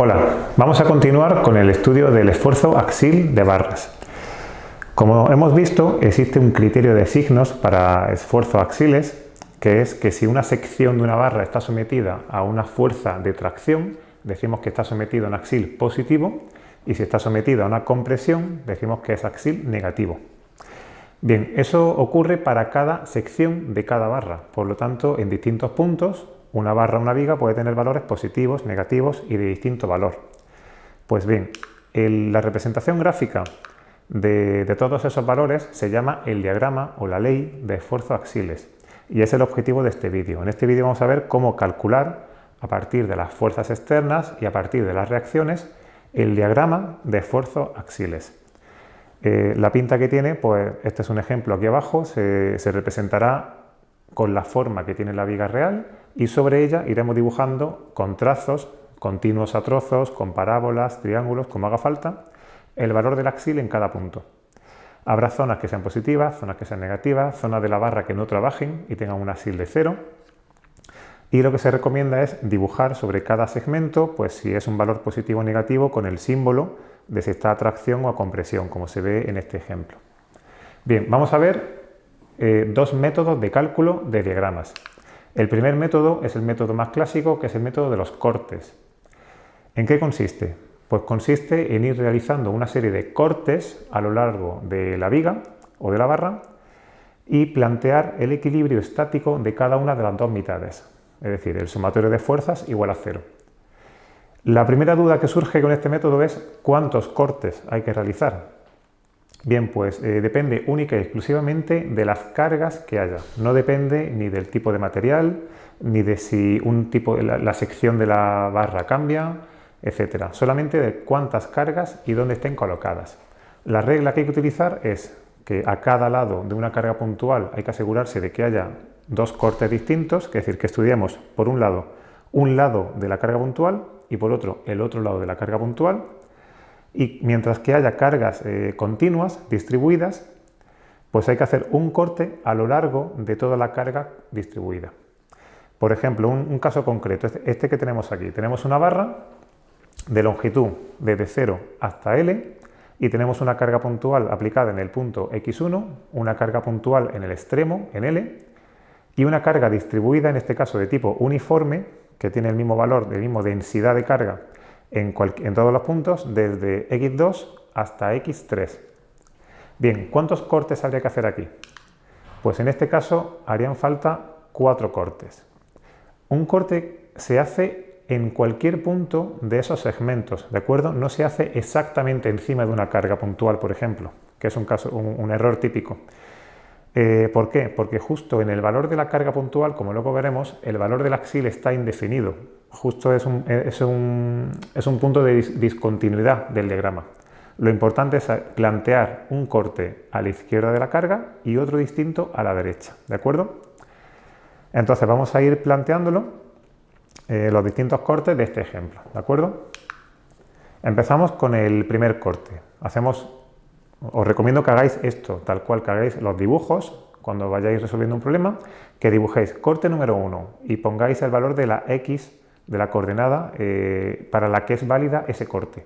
Hola, vamos a continuar con el estudio del esfuerzo axil de barras. Como hemos visto, existe un criterio de signos para esfuerzo axiles, que es que si una sección de una barra está sometida a una fuerza de tracción, decimos que está sometido a un axil positivo, y si está sometido a una compresión, decimos que es axil negativo. Bien, eso ocurre para cada sección de cada barra, por lo tanto, en distintos puntos, una barra o una viga puede tener valores positivos, negativos y de distinto valor. Pues bien, la representación gráfica de, todos esos valores se llama el diagrama o la ley de esfuerzo axiles y es el objetivo de este vídeo. En este vídeo vamos a ver cómo calcular a partir de las fuerzas externas y a partir de las reacciones el diagrama de esfuerzo axiles. Eh, la pinta que tiene, pues este es un ejemplo aquí abajo, se, representará con la forma que tiene la viga real y sobre ella iremos dibujando con trazos continuos a trozos, con parábolas, triángulos, como haga falta, el valor del axil en cada punto. Habrá zonas que sean positivas, zonas que sean negativas, zonas de la barra que no trabajen y tengan un axil de cero, y lo que se recomienda es dibujar sobre cada segmento, pues si es un valor positivo o negativo, con el símbolo de si está a tracción o a compresión, como se ve en este ejemplo. Bien, vamos a ver eh, dos métodos de cálculo de diagramas. El primer método es el método más clásico, que es el método de los cortes. ¿En qué consiste? Pues consiste en ir realizando una serie de cortes a lo largo de la viga o de la barra y plantear el equilibrio estático de cada una de las dos mitades es decir, el sumatorio de fuerzas igual a cero. La primera duda que surge con este método es cuántos cortes hay que realizar. Bien, pues eh, depende única y exclusivamente de las cargas que haya. No depende ni del tipo de material, ni de si un tipo, la, la sección de la barra cambia, etcétera. Solamente de cuántas cargas y dónde estén colocadas. La regla que hay que utilizar es que a cada lado de una carga puntual hay que asegurarse de que haya dos cortes distintos, es decir, que estudiamos por un lado un lado de la carga puntual y por otro el otro lado de la carga puntual y mientras que haya cargas eh, continuas distribuidas, pues hay que hacer un corte a lo largo de toda la carga distribuida. Por ejemplo, un, caso concreto, este, este, que tenemos aquí. Tenemos una barra de longitud desde 0 hasta L y tenemos una carga puntual aplicada en el punto X1, una carga puntual en el extremo, en L, y una carga distribuida, en este caso de tipo uniforme, que tiene el mismo valor, de mismo densidad de carga en, todos los puntos, desde X2 hasta X3. Bien, ¿cuántos cortes habría que hacer aquí? Pues en este caso harían falta cuatro cortes. Un corte se hace en cualquier punto de esos segmentos, ¿de acuerdo? No se hace exactamente encima de una carga puntual, por ejemplo, que es un, caso, un error típico. Eh, ¿Por qué? Porque justo en el valor de la carga puntual, como luego veremos, el valor del axil está indefinido. Justo es un, es un, punto de discontinuidad del diagrama. Lo importante es plantear un corte a la izquierda de la carga y otro distinto a la derecha, ¿de acuerdo? Entonces vamos a ir planteándolo, eh, los distintos cortes de este ejemplo, ¿de acuerdo? Empezamos con el primer corte. Hacemos os recomiendo que hagáis esto, tal cual que hagáis los dibujos cuando vayáis resolviendo un problema, que dibujéis corte número 1 y pongáis el valor de la x, de la coordenada eh, para la que es válida ese corte.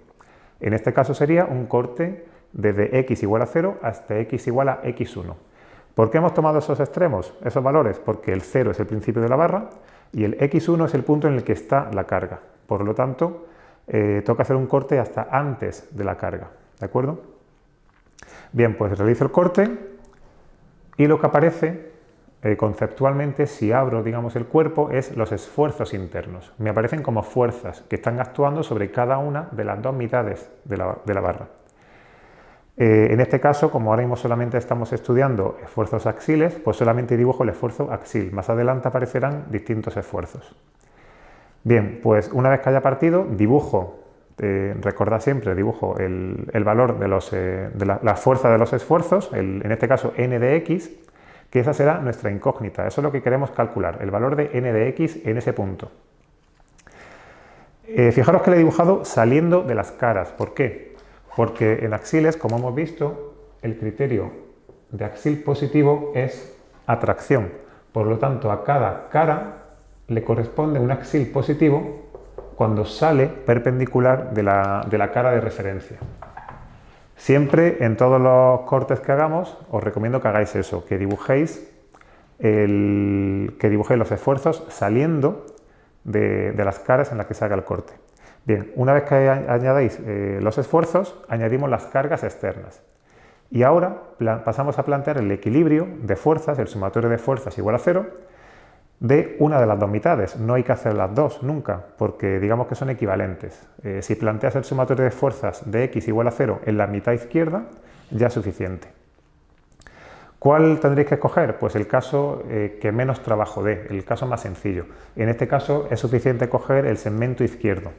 En este caso sería un corte desde x igual a 0 hasta x igual a x1. ¿Por qué hemos tomado esos extremos, esos valores? Porque el 0 es el principio de la barra y el x1 es el punto en el que está la carga. Por lo tanto, eh, toca hacer un corte hasta antes de la carga. ¿De acuerdo? Bien, pues realizo el corte y lo que aparece eh, conceptualmente, si abro digamos, el cuerpo, es los esfuerzos internos. Me aparecen como fuerzas que están actuando sobre cada una de las dos mitades de la, barra. Eh, en este caso, como ahora mismo solamente estamos estudiando esfuerzos axiles, pues solamente dibujo el esfuerzo axil. Más adelante aparecerán distintos esfuerzos. Bien, pues una vez que haya partido, dibujo eh, recordad siempre, dibujo el, valor de, los, eh, de la, fuerza de los esfuerzos, en este caso n de x, que esa será nuestra incógnita. Eso es lo que queremos calcular, el valor de n de x en ese punto. Eh, fijaros que le he dibujado saliendo de las caras. ¿Por qué? Porque en axiles, como hemos visto, el criterio de axil positivo es atracción. Por lo tanto, a cada cara le corresponde un axil positivo cuando sale perpendicular de la, de la cara de referencia. Siempre en todos los cortes que hagamos os recomiendo que hagáis eso, que dibujéis, el, que dibujéis los esfuerzos saliendo de, las caras en las que se haga el corte. Bien, una vez que añadáis eh, los esfuerzos, añadimos las cargas externas. Y ahora pasamos a plantear el equilibrio de fuerzas, el sumatorio de fuerzas igual a cero, de una de las dos mitades. No hay que hacer las dos nunca, porque digamos que son equivalentes. Eh, si planteas el sumatorio de fuerzas de x igual a cero en la mitad izquierda, ya es suficiente. ¿Cuál tendréis que escoger? Pues el caso eh, que menos trabajo dé, el caso más sencillo. En este caso es suficiente coger el segmento izquierdo.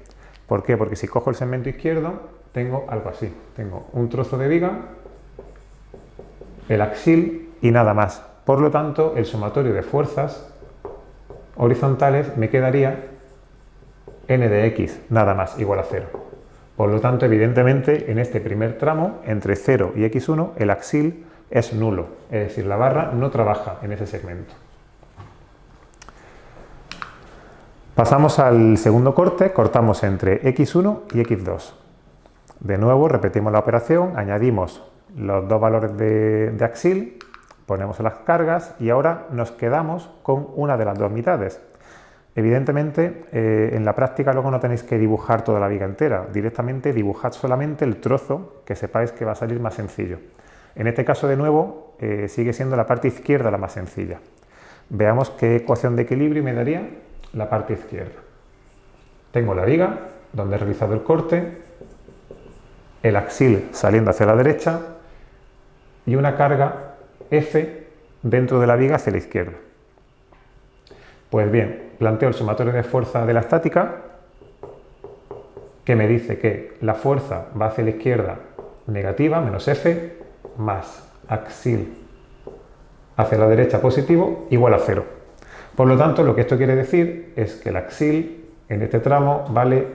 ¿Por qué? Porque si cojo el segmento izquierdo, tengo algo así. Tengo un trozo de viga, el axil y nada más. Por lo tanto, el sumatorio de fuerzas horizontales me quedaría n de x, nada más, igual a 0. Por lo tanto, evidentemente, en este primer tramo, entre 0 y x1, el axil es nulo, es decir, la barra no trabaja en ese segmento. Pasamos al segundo corte, cortamos entre x1 y x2. De nuevo, repetimos la operación, añadimos los dos valores de, de axil ponemos las cargas y ahora nos quedamos con una de las dos mitades. Evidentemente, eh, en la práctica luego no tenéis que dibujar toda la viga entera, directamente dibujad solamente el trozo que sepáis que va a salir más sencillo. En este caso, de nuevo, eh, sigue siendo la parte izquierda la más sencilla. Veamos qué ecuación de equilibrio me daría la parte izquierda. Tengo la viga, donde he realizado el corte, el axil saliendo hacia la derecha y una carga F dentro de la viga hacia la izquierda. Pues bien, planteo el sumatorio de fuerza de la estática que me dice que la fuerza va hacia la izquierda negativa, menos F, más axil hacia la derecha positivo, igual a cero. Por lo tanto, lo que esto quiere decir es que el axil en este tramo vale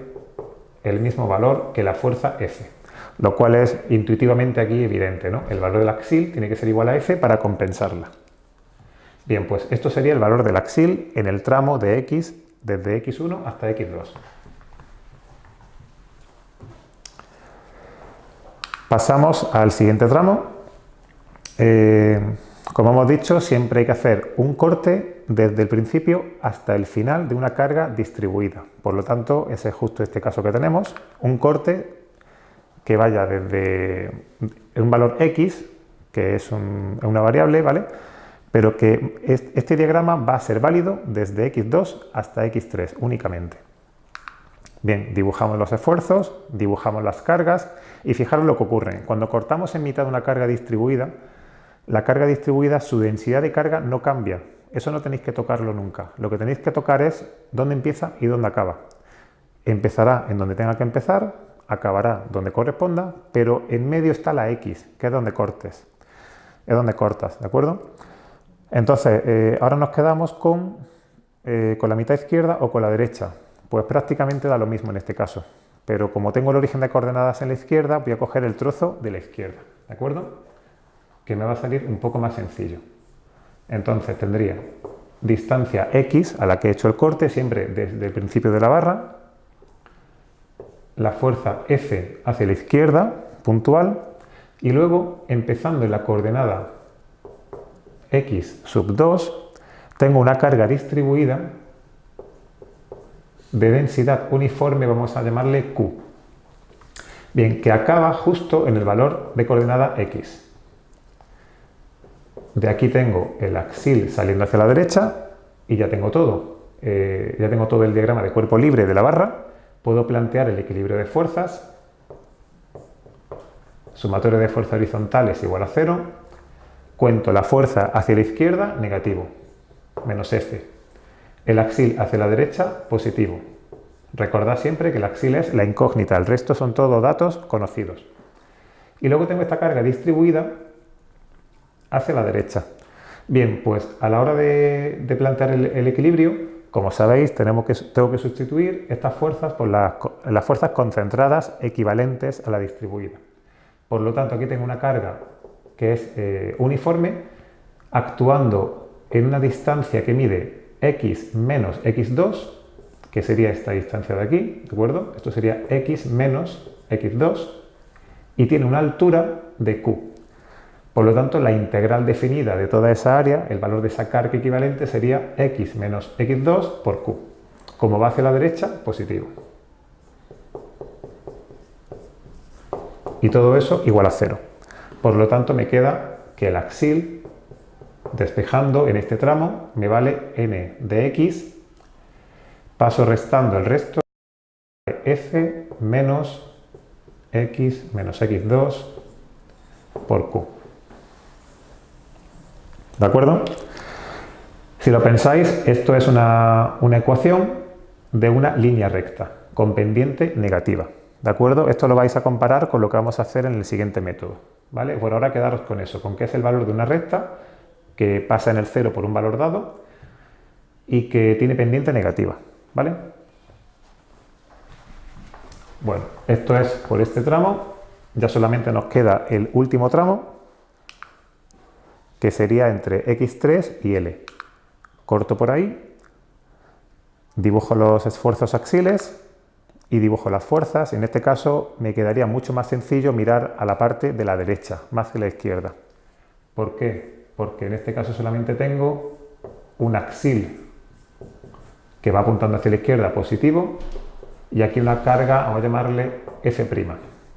el mismo valor que la fuerza F lo cual es intuitivamente aquí evidente, ¿no? El valor del axil tiene que ser igual a f para compensarla. Bien, pues esto sería el valor del axil en el tramo de x desde x1 hasta x2. Pasamos al siguiente tramo. Eh, como hemos dicho, siempre hay que hacer un corte desde el principio hasta el final de una carga distribuida. Por lo tanto, ese es justo este caso que tenemos, un corte que vaya desde un valor x, que es una variable, ¿vale? Pero que este diagrama va a ser válido desde x2 hasta x3 únicamente. Bien, dibujamos los esfuerzos, dibujamos las cargas y fijaros lo que ocurre. Cuando cortamos en mitad una carga distribuida, la carga distribuida, su densidad de carga no cambia. Eso no tenéis que tocarlo nunca. Lo que tenéis que tocar es dónde empieza y dónde acaba. Empezará en donde tenga que empezar, acabará donde corresponda, pero en medio está la X, que es donde cortes, es donde cortas, ¿de acuerdo? Entonces, eh, ahora nos quedamos con, eh, con la mitad izquierda o con la derecha. Pues prácticamente da lo mismo en este caso, pero como tengo el origen de coordenadas en la izquierda, voy a coger el trozo de la izquierda, ¿de acuerdo? Que me va a salir un poco más sencillo. Entonces tendría distancia X a la que he hecho el corte, siempre desde el principio de la barra, la fuerza F hacia la izquierda, puntual, y luego, empezando en la coordenada x sub 2, tengo una carga distribuida de densidad uniforme, vamos a llamarle Q. Bien, que acaba justo en el valor de coordenada x. De aquí tengo el axil saliendo hacia la derecha y ya tengo todo. Eh, ya tengo todo el diagrama de cuerpo libre de la barra puedo plantear el equilibrio de fuerzas, sumatorio de fuerzas horizontales igual a cero, cuento la fuerza hacia la izquierda, negativo, menos F. El axil hacia la derecha, positivo. Recordad siempre que el axil es la incógnita, el resto son todos datos conocidos. Y luego tengo esta carga distribuida hacia la derecha. Bien, pues a la hora de, plantear el equilibrio, como sabéis, tenemos que, tengo que sustituir estas fuerzas por las, fuerzas concentradas equivalentes a la distribuida. Por lo tanto, aquí tengo una carga que es eh, uniforme, actuando en una distancia que mide x menos x2, que sería esta distancia de aquí, ¿de acuerdo? Esto sería x menos x2 y tiene una altura de q. Por lo tanto, la integral definida de toda esa área, el valor de esa carga equivalente sería x menos x2 por q. Como va hacia la derecha, positivo. Y todo eso igual a cero. Por lo tanto, me queda que el axil, despejando en este tramo, me vale n de x, paso restando el resto f menos x menos x2 por q. ¿De acuerdo? Si lo pensáis, esto es una, una ecuación de una línea recta con pendiente negativa. ¿De acuerdo? Esto lo vais a comparar con lo que vamos a hacer en el siguiente método. ¿Vale? Por ahora quedaros con eso, con que es el valor de una recta que pasa en el cero por un valor dado y que tiene pendiente negativa. ¿Vale? Bueno, esto es por este tramo. Ya solamente nos queda el último tramo, que sería entre x3 y L. Corto por ahí, dibujo los esfuerzos axiles y dibujo las fuerzas. En este caso me quedaría mucho más sencillo mirar a la parte de la derecha, más que la izquierda. ¿Por qué? Porque en este caso solamente tengo un axil que va apuntando hacia la izquierda positivo y aquí una carga, vamos a llamarle F',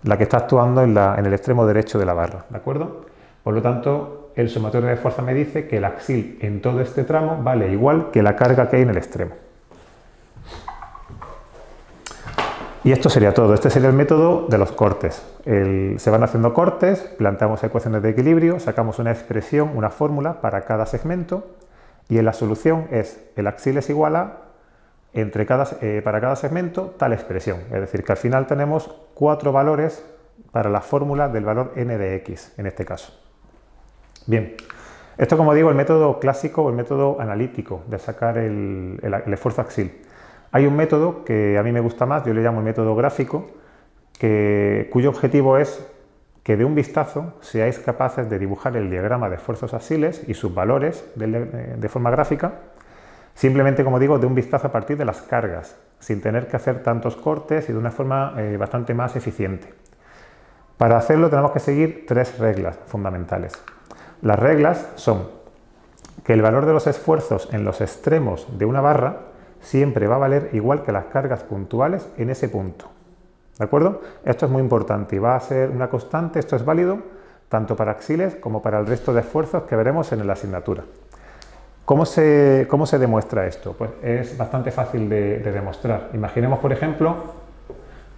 la que está actuando en, en el extremo derecho de la barra, ¿de acuerdo? Por lo tanto, el sumatorio de fuerza me dice que el axil en todo este tramo vale igual que la carga que hay en el extremo. Y esto sería todo. Este sería el método de los cortes. se van haciendo cortes, planteamos ecuaciones de equilibrio, sacamos una expresión, una fórmula para cada segmento y en la solución es el axil es igual a entre cada, eh, para cada segmento tal expresión. Es decir, que al final tenemos cuatro valores para la fórmula del valor n de x, en este caso. Bien, esto como digo, el método clásico o el método analítico de sacar el, esfuerzo axil. Hay un método que a mí me gusta más, yo le llamo el método gráfico, que, cuyo objetivo es que de un vistazo seáis capaces de dibujar el diagrama de esfuerzos axiles y sus valores de, forma gráfica, simplemente, como digo, de un vistazo a partir de las cargas, sin tener que hacer tantos cortes y de una forma eh, bastante más eficiente. Para hacerlo tenemos que seguir tres reglas fundamentales. Las reglas son que el valor de los esfuerzos en los extremos de una barra siempre va a valer igual que las cargas puntuales en ese punto. ¿De acuerdo? Esto es muy importante y va a ser una constante, esto es válido tanto para axiles como para el resto de esfuerzos que veremos en la asignatura. ¿Cómo se, cómo se demuestra esto? Pues es bastante fácil de, de demostrar. Imaginemos, por ejemplo,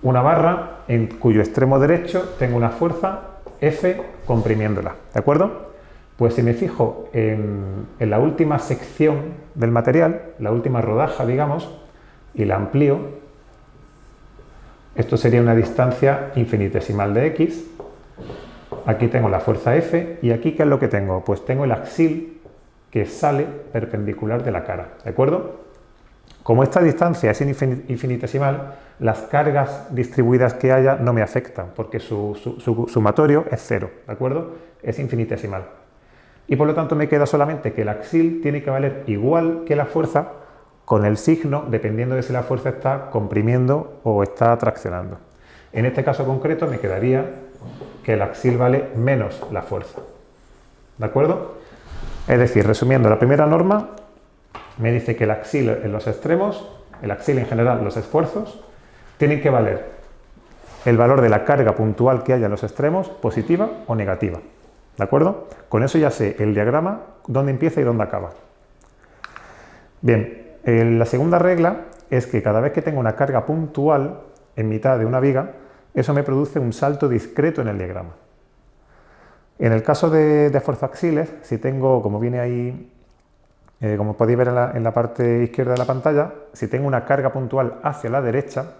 una barra en cuyo extremo derecho tengo una fuerza F comprimiéndola. ¿De acuerdo? Pues si me fijo en, la última sección del material, la última rodaja, digamos, y la amplío, esto sería una distancia infinitesimal de x, aquí tengo la fuerza F, y aquí ¿qué es lo que tengo? Pues tengo el axil que sale perpendicular de la cara, ¿de acuerdo? Como esta distancia es infinitesimal, las cargas distribuidas que haya no me afectan, porque su, su sumatorio es cero, ¿de acuerdo? Es infinitesimal y por lo tanto me queda solamente que el axil tiene que valer igual que la fuerza con el signo dependiendo de si la fuerza está comprimiendo o está traccionando. En este caso concreto me quedaría que el axil vale menos la fuerza. ¿De acuerdo? Es decir, resumiendo, la primera norma me dice que el axil en los extremos, el axil en general, los esfuerzos, tienen que valer el valor de la carga puntual que haya en los extremos, positiva o negativa. ¿De acuerdo? Con eso ya sé el diagrama, dónde empieza y dónde acaba. Bien, la segunda regla es que cada vez que tengo una carga puntual en mitad de una viga, eso me produce un salto discreto en el diagrama. En el caso de, de axiles, si tengo, como viene ahí, eh, como podéis ver en la parte izquierda de la pantalla, si tengo una carga puntual hacia la derecha,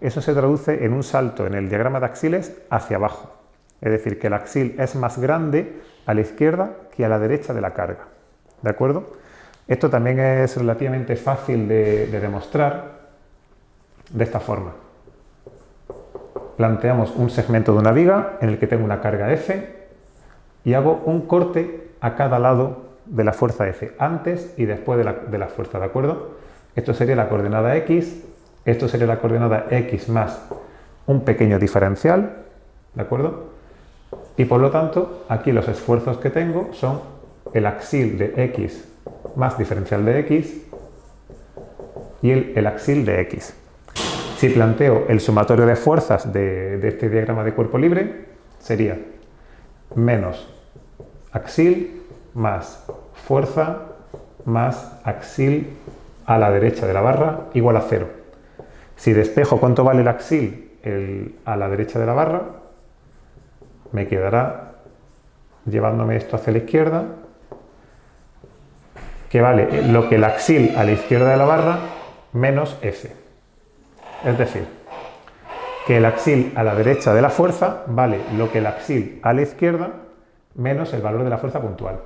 eso se traduce en un salto en el diagrama de axiles hacia abajo. Es decir, que el axil es más grande a la izquierda que a la derecha de la carga. ¿De acuerdo? Esto también es relativamente fácil de, demostrar de esta forma. Planteamos un segmento de una viga en el que tengo una carga F y hago un corte a cada lado de la fuerza F, antes y después de la, de la fuerza, ¿de acuerdo? esto sería la coordenada x, esto sería la coordenada x más un pequeño diferencial, ¿de acuerdo? Y por lo tanto, aquí los esfuerzos que tengo son el axil de x más diferencial de x y el, el axil de x. Si planteo el sumatorio de fuerzas de, de este diagrama de cuerpo libre, sería menos axil más fuerza más axil a la derecha de la barra igual a cero. Si despejo cuánto vale el axil a la derecha de la barra, me quedará llevándome esto hacia la izquierda, que vale lo que el axil a la izquierda de la barra menos F. Es decir, que el axil a la derecha de la fuerza vale lo que el axil a la izquierda menos el valor de la fuerza puntual.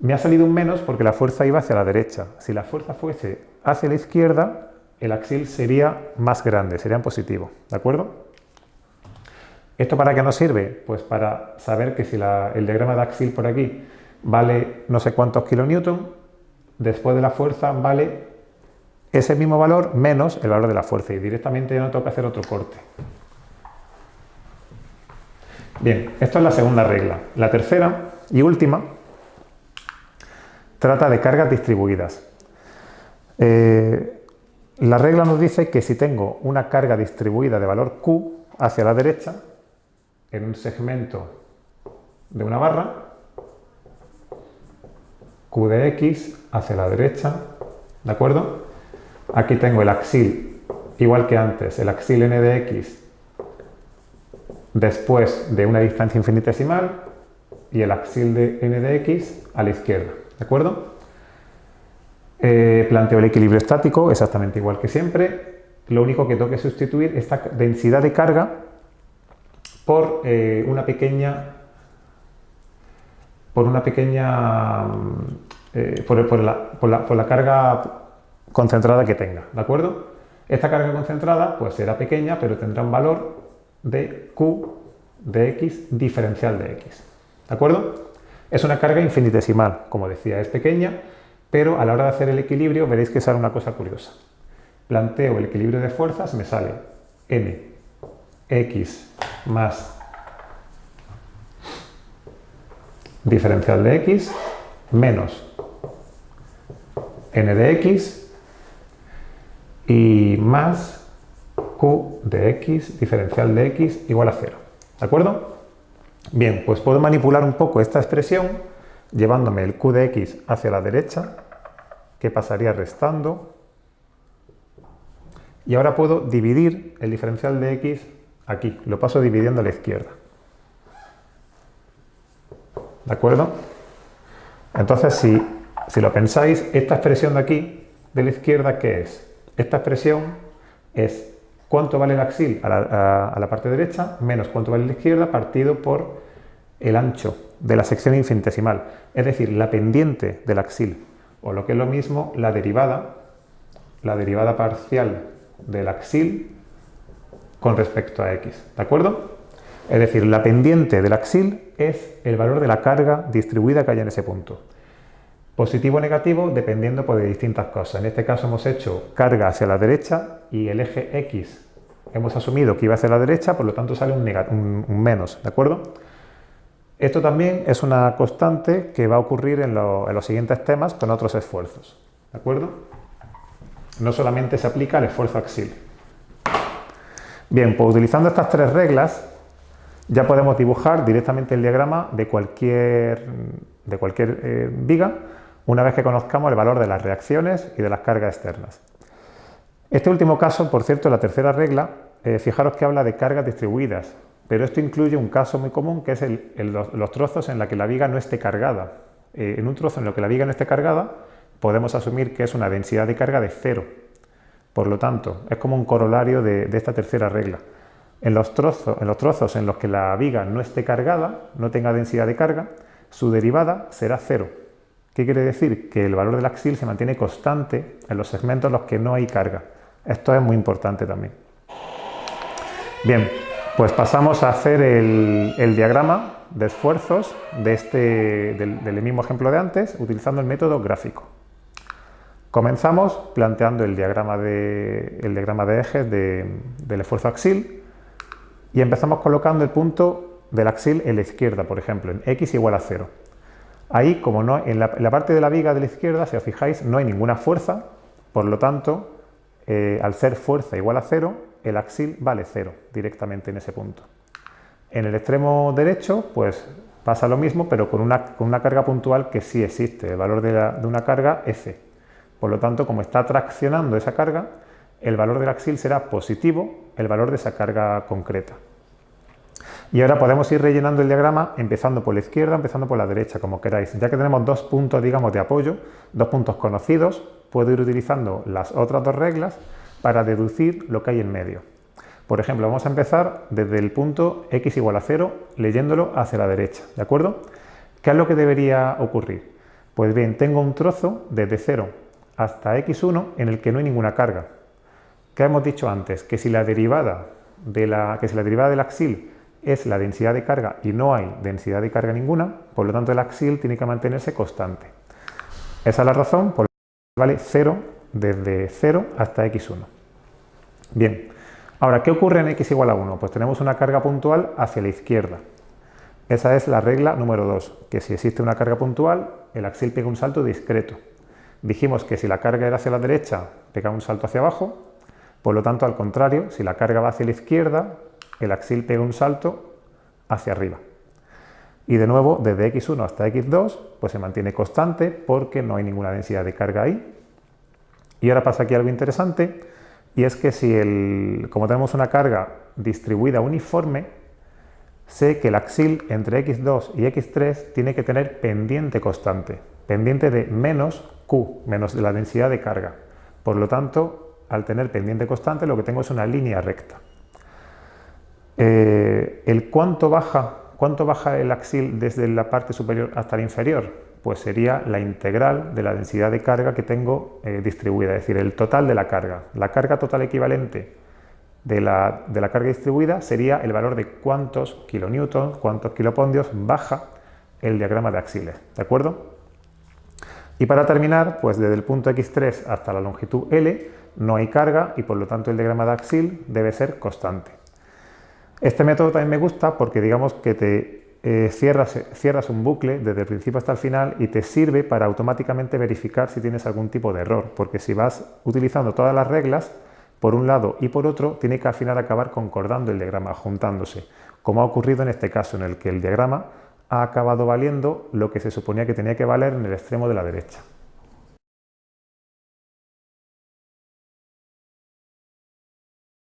Me ha salido un menos porque la fuerza iba hacia la derecha. Si la fuerza fuese hacia la izquierda, el axil sería más grande, sería en positivo, ¿de acuerdo? ¿Esto para qué nos sirve? Pues para saber que si el diagrama de axil por aquí vale no sé cuántos kilonewton, después de la fuerza vale ese mismo valor menos el valor de la fuerza y directamente ya no tengo que hacer otro corte. Bien, esto es la segunda regla. La tercera y última trata de cargas distribuidas. Eh, la regla nos dice que si tengo una carga distribuida de valor Q hacia la derecha, en un segmento de una barra, Q de X hacia la derecha, ¿de acuerdo? Aquí tengo el axil, igual que antes, el axil n de x después de una distancia infinitesimal y el axil de n de x a la izquierda, ¿de acuerdo? Eh, planteo el equilibrio estático exactamente igual que siempre. Lo único que tengo que sustituir esta densidad de carga por eh, una pequeña por una pequeña eh, por, la, carga concentrada que tenga, ¿de acuerdo? Esta carga concentrada pues será pequeña, pero tendrá un valor de Q de X diferencial de X, ¿de acuerdo? Es una carga infinitesimal, como decía, es pequeña, pero a la hora de hacer el equilibrio veréis que sale una cosa curiosa. Planteo el equilibrio de fuerzas, me sale n x más diferencial de x menos n de x y más q de x diferencial de x igual a 0. ¿De acuerdo? Bien, pues puedo manipular un poco esta expresión llevándome el q de x hacia la derecha que pasaría restando. Y ahora puedo dividir el diferencial de x aquí, lo paso dividiendo a la izquierda. ¿De acuerdo? Entonces, si, si lo pensáis, esta expresión de aquí, de la izquierda, ¿qué es? Esta expresión es cuánto vale el axil a la, a la parte derecha menos cuánto vale la izquierda partido por el ancho de la sección infinitesimal, es decir, la pendiente del axil o lo que es lo mismo, la derivada, la derivada parcial del axil con respecto a x, ¿de acuerdo? Es decir, la pendiente del axil es el valor de la carga distribuida que hay en ese punto. Positivo o negativo dependiendo pues, de distintas cosas. En este caso hemos hecho carga hacia la derecha y el eje x hemos asumido que iba hacia la derecha, por lo tanto sale un, menos, ¿de acuerdo? Esto también es una constante que va a ocurrir en, los siguientes temas con otros esfuerzos. ¿De acuerdo? No solamente se aplica el esfuerzo axil. Bien, pues utilizando estas tres reglas ya podemos dibujar directamente el diagrama de cualquier, de cualquier eh, viga una vez que conozcamos el valor de las reacciones y de las cargas externas. Este último caso, por cierto, la tercera regla, eh, fijaros que habla de cargas distribuidas, pero esto incluye un caso muy común que es los, trozos en los que la viga no esté cargada. Eh, en un trozo en el que la viga no esté cargada, podemos asumir que es una densidad de carga de cero. Por lo tanto, es como un corolario de, esta tercera regla. En los, trozos, en los que la viga no esté cargada, no tenga densidad de carga, su derivada será cero. ¿Qué quiere decir? Que el valor del axil se mantiene constante en los segmentos en los que no hay carga. Esto es muy importante también. Bien, pues pasamos a hacer el, diagrama de esfuerzos de este, del, mismo ejemplo de antes, utilizando el método gráfico. Comenzamos planteando el diagrama de, ejes del esfuerzo axil y empezamos colocando el punto del axil en la izquierda, por ejemplo, en x igual a 0. Ahí, como no, en la, parte de la viga de la izquierda, si os fijáis, no hay ninguna fuerza, por lo tanto, eh, al ser fuerza igual a 0, el axil vale 0 directamente en ese punto. En el extremo derecho, pues pasa lo mismo, pero con una, carga puntual que sí existe, el valor de, de una carga F. Por lo tanto, como está traccionando esa carga, el valor del axil será positivo, el valor de esa carga concreta. Y ahora podemos ir rellenando el diagrama empezando por la izquierda, empezando por la derecha, como queráis. Ya que tenemos dos puntos, digamos, de apoyo, dos puntos conocidos, puedo ir utilizando las otras dos reglas para deducir lo que hay en medio. Por ejemplo, vamos a empezar desde el punto x igual a 0, leyéndolo hacia la derecha, ¿de acuerdo? ¿Qué es lo que debería ocurrir? Pues bien, tengo un trozo desde 0 hasta x1 en el que no hay ninguna carga. ¿Qué hemos dicho antes? Que si la derivada, de la, que si la derivada del axil es la densidad de carga y no hay densidad de carga ninguna, por lo tanto el axil tiene que mantenerse constante. Esa es la razón por la que vale 0 desde 0 hasta x1. Bien, ahora, ¿qué ocurre en x igual a 1? Pues tenemos una carga puntual hacia la izquierda. Esa es la regla número 2, que si existe una carga puntual, el axil pega un salto discreto. Dijimos que si la carga era hacia la derecha, pega un salto hacia abajo, por lo tanto, al contrario, si la carga va hacia la izquierda, el axil pega un salto hacia arriba. Y de nuevo, desde x1 hasta x2, pues se mantiene constante porque no hay ninguna densidad de carga ahí. Y ahora pasa aquí algo interesante, y es que si el, como tenemos una carga distribuida uniforme, sé que el axil entre x2 y x3 tiene que tener pendiente constante, pendiente de menos q, menos la densidad de carga. Por lo tanto, al tener pendiente constante, lo que tengo es una línea recta. Eh, el cuánto baja, cuánto baja el axil desde la parte superior hasta la inferior, pues sería la integral de la densidad de carga que tengo eh, distribuida, es decir, el total de la carga. La carga total equivalente de la, de la carga distribuida sería el valor de cuántos kilonewtons, cuántos kilopondios baja el diagrama de axiles, ¿de acuerdo? Y para terminar, pues desde el punto x3 hasta la longitud L no hay carga y por lo tanto el diagrama de axil debe ser constante. Este método también me gusta porque digamos que te eh, cierras, cierras un bucle desde el principio hasta el final y te sirve para automáticamente verificar si tienes algún tipo de error, porque si vas utilizando todas las reglas, por un lado y por otro, tiene que al final acabar concordando el diagrama, juntándose, como ha ocurrido en este caso, en el que el diagrama ha acabado valiendo lo que se suponía que tenía que valer en el extremo de la derecha.